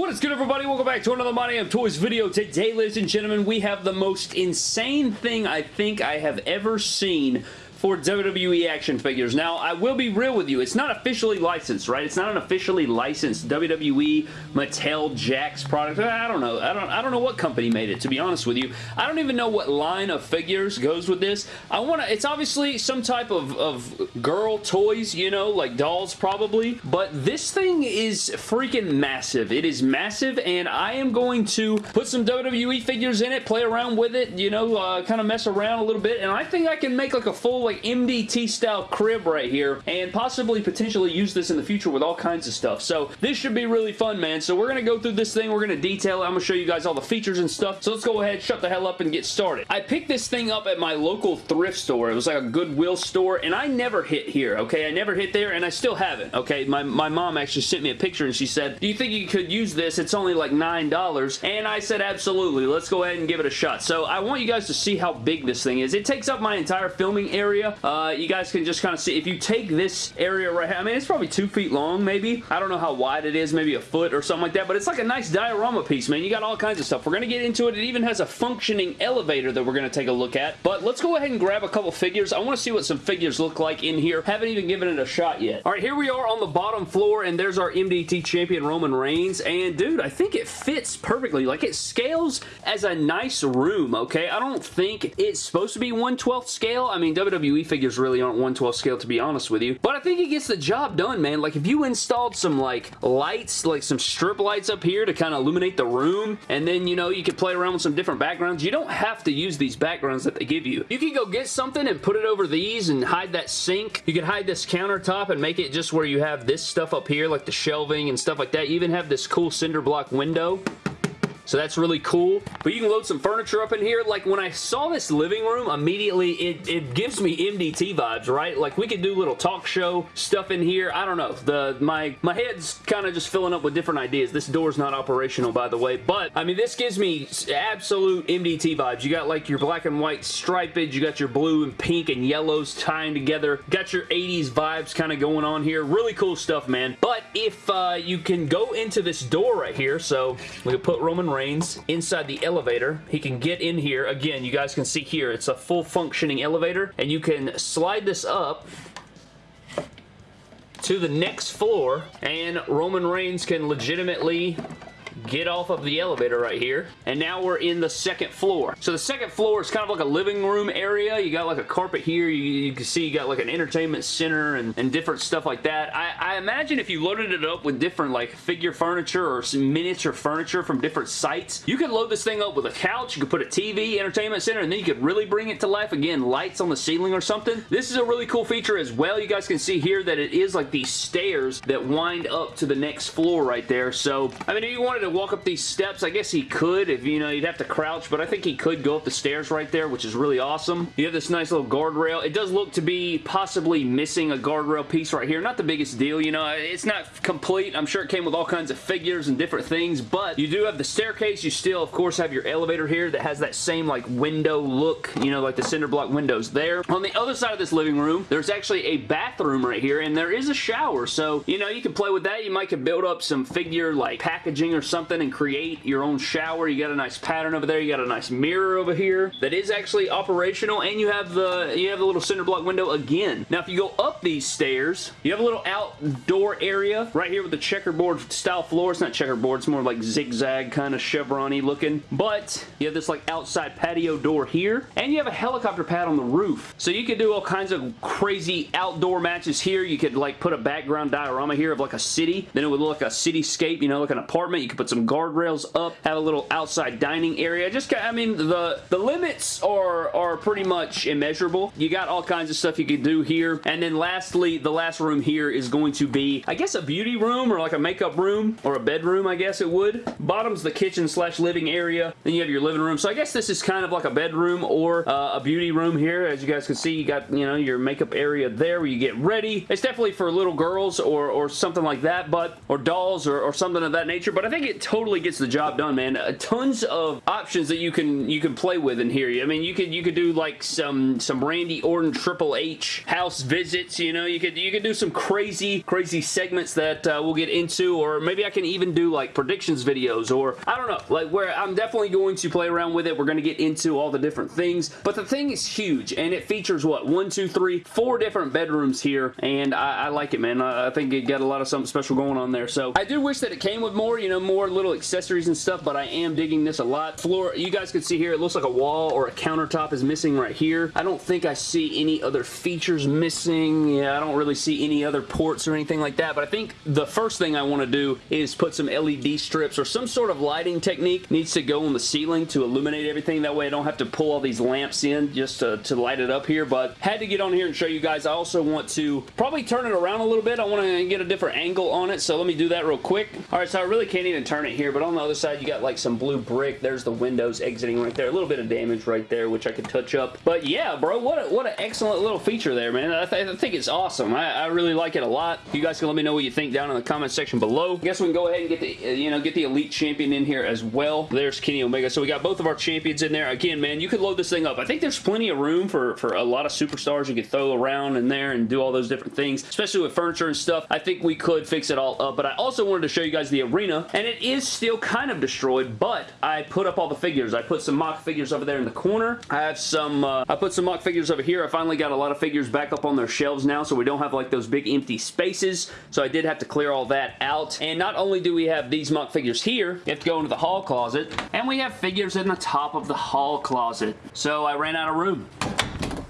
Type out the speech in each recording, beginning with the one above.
What is good everybody? Welcome back to another My Damn Toys video. Today, ladies and gentlemen, we have the most insane thing I think I have ever seen for WWE action figures. Now, I will be real with you. It's not officially licensed, right? It's not an officially licensed WWE, Mattel, Jakks product. I don't know. I don't, I don't know what company made it, to be honest with you. I don't even know what line of figures goes with this. I want to... It's obviously some type of, of girl toys, you know, like dolls probably, but this thing is freaking massive. It is massive, and I am going to put some WWE figures in it, play around with it, you know, uh, kind of mess around a little bit, and I think I can make like a full like MDT style crib right here and possibly potentially use this in the future with all kinds of stuff. So this should be really fun, man. So we're going to go through this thing. We're going to detail it. I'm going to show you guys all the features and stuff. So let's go ahead, shut the hell up and get started. I picked this thing up at my local thrift store. It was like a Goodwill store and I never hit here, okay? I never hit there and I still haven't, okay? My, my mom actually sent me a picture and she said, do you think you could use this? It's only like $9. And I said, absolutely. Let's go ahead and give it a shot. So I want you guys to see how big this thing is. It takes up my entire filming area area. Uh, you guys can just kind of see, if you take this area right here, I mean, it's probably two feet long, maybe. I don't know how wide it is, maybe a foot or something like that, but it's like a nice diorama piece, man. You got all kinds of stuff. We're going to get into it. It even has a functioning elevator that we're going to take a look at, but let's go ahead and grab a couple figures. I want to see what some figures look like in here. Haven't even given it a shot yet. All right, here we are on the bottom floor, and there's our MDT champion Roman Reigns, and dude, I think it fits perfectly. Like, it scales as a nice room, okay? I don't think it's supposed to be 1 12th scale. I mean, WWE WWE figures really aren't 112 scale to be honest with you. But I think it gets the job done, man. Like if you installed some like lights, like some strip lights up here to kind of illuminate the room, and then, you know, you could play around with some different backgrounds. You don't have to use these backgrounds that they give you. You can go get something and put it over these and hide that sink. You can hide this countertop and make it just where you have this stuff up here, like the shelving and stuff like that. You even have this cool cinder block window so that's really cool. But you can load some furniture up in here. Like when I saw this living room, immediately it, it gives me MDT vibes, right? Like we could do little talk show stuff in here. I don't know. The My, my head's kind of just filling up with different ideas. This door's not operational, by the way. But, I mean, this gives me absolute MDT vibes. You got like your black and white stripage. You got your blue and pink and yellows tying together. Got your 80s vibes kind of going on here. Really cool stuff, man. But if uh, you can go into this door right here, so we can put Roman Reigns inside the elevator. He can get in here. Again, you guys can see here, it's a full functioning elevator, and you can slide this up to the next floor, and Roman Reigns can legitimately get off of the elevator right here, and now we're in the second floor. So the second floor is kind of like a living room area. You got like a carpet here. You, you can see you got like an entertainment center and, and different stuff like that. I, I, imagine if you loaded it up with different like figure furniture or some miniature furniture from different sites, you could load this thing up with a couch, you could put a TV, entertainment center, and then you could really bring it to life. Again, lights on the ceiling or something. This is a really cool feature as well. You guys can see here that it is like these stairs that wind up to the next floor right there. So, I mean, if you wanted to walk up these steps. I guess he could if, you know, you'd have to crouch, but I think he could go up the stairs right there, which is really awesome. You have this nice little guardrail. It does look to be possibly missing a guardrail piece right here. Not the biggest deal, you know. It's not complete. I'm sure it came with all kinds of figures and different things, but you do have the staircase. You still, of course, have your elevator here that has that same, like, window look, you know, like the cinder block windows there. On the other side of this living room, there's actually a bathroom right here, and there is a shower, so, you know, you can play with that. You might could build up some figure, like, packaging or something and create your own shower. You got a nice pattern over there. You got a nice mirror over here that is actually operational and you have the you have the little cinder block window again. Now if you go up these stairs, you have a little outdoor area right here with the checkerboard style floor. It's not checkerboard, it's more like zigzag kind of chevron looking. But you have this like outside patio door here and you have a helicopter pad on the roof. So you could do all kinds of crazy outdoor matches here. You could like put a background diorama here of like a city. Then it would look like a cityscape, you know, like an apartment. You could put some guardrails up, have a little outside dining area. Just, I mean, the, the limits are, are pretty much immeasurable. You got all kinds of stuff you can do here. And then lastly, the last room here is going to be, I guess, a beauty room or like a makeup room or a bedroom, I guess it would. Bottom's the kitchen slash living area. Then you have your living room. So I guess this is kind of like a bedroom or uh, a beauty room here. As you guys can see, you got, you know, your makeup area there where you get ready. It's definitely for little girls or, or something like that, but, or dolls or, or something of that nature. But I think it totally gets the job done, man. Uh, tons of options that you can you can play with in here. I mean, you could you could do like some some Randy Orton Triple H house visits. You know, you could you could do some crazy crazy segments that uh, we'll get into, or maybe I can even do like predictions videos, or I don't know, like where I'm definitely going to play around with it. We're going to get into all the different things, but the thing is huge, and it features what one, two, three, four different bedrooms here, and I, I like it, man. I, I think it got a lot of something special going on there. So I do wish that it came with more, you know, more little accessories and stuff, but I am digging this a lot. Floor, you guys can see here, it looks like a wall or a countertop is missing right here. I don't think I see any other features missing. Yeah, I don't really see any other ports or anything like that, but I think the first thing I want to do is put some LED strips or some sort of lighting technique needs to go on the ceiling to illuminate everything. That way I don't have to pull all these lamps in just to, to light it up here, but had to get on here and show you guys. I also want to probably turn it around a little bit. I want to get a different angle on it, so let me do that real quick. All right, so I really can't even turn it here, but on the other side, you got like some blue brick. There's the windows exiting right there. A little bit of damage right there, which I could touch up. But yeah, bro, what, a, what an excellent little feature there, man. I, th I think it's awesome. I, I, really like it a lot. You guys can let me know what you think down in the comment section below. I guess we can go ahead and get the, uh, you know, get the Elite Champion in here as well. There's Kenny Omega. So we got both of our champions in there. Again, man, you could load this thing up. I think there's plenty of room for, for a lot of superstars you could throw around in there and do all those different things, especially with furniture and stuff. I think we could fix it all up, but I also wanted to show you guys the arena, and it is still kind of destroyed, but I put up all the figures. I put some mock figures over there in the corner. I have some, uh, I put some mock figures over here. I finally got a lot of figures back up on their shelves now, so we don't have like those big empty spaces, so I did have to clear all that out, and not only do we have these mock figures here, you have to go into the hall closet, and we have figures in the top of the hall closet, so I ran out of room.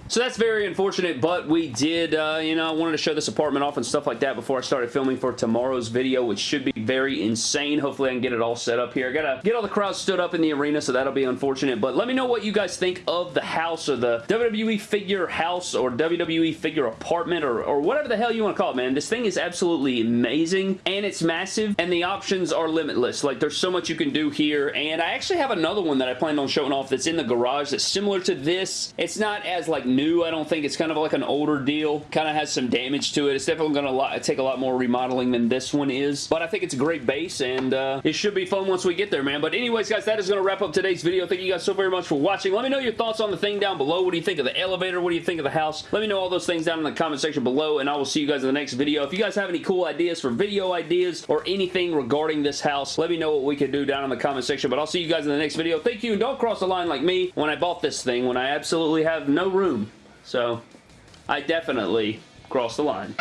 So that's very unfortunate, but we did, uh, you know, I wanted to show this apartment off and stuff like that before I started filming for tomorrow's video, which should be very insane. Hopefully I can get it all set up here. I gotta get all the crowds stood up in the arena, so that'll be unfortunate, but let me know what you guys think of the house or the WWE figure house or WWE figure apartment or, or whatever the hell you want to call it, man. This thing is absolutely amazing, and it's massive, and the options are limitless. Like, there's so much you can do here, and I actually have another one that I planned on showing off that's in the garage that's similar to this. It's not as, like, new, I don't think. It's kind of like an older deal. Kind of has some damage to it. It's definitely going to take a lot more remodeling than this one is. But I think it's great base, and uh, it should be fun once we get there, man. But anyways, guys, that is going to wrap up today's video. Thank you guys so very much for watching. Let me know your thoughts on the thing down below. What do you think of the elevator? What do you think of the house? Let me know all those things down in the comment section below, and I will see you guys in the next video. If you guys have any cool ideas for video ideas or anything regarding this house, let me know what we can do down in the comment section. But I'll see you guys in the next video. Thank you, and don't cross the line like me when I bought this thing when I absolutely have no room. So, I definitely crossed the line.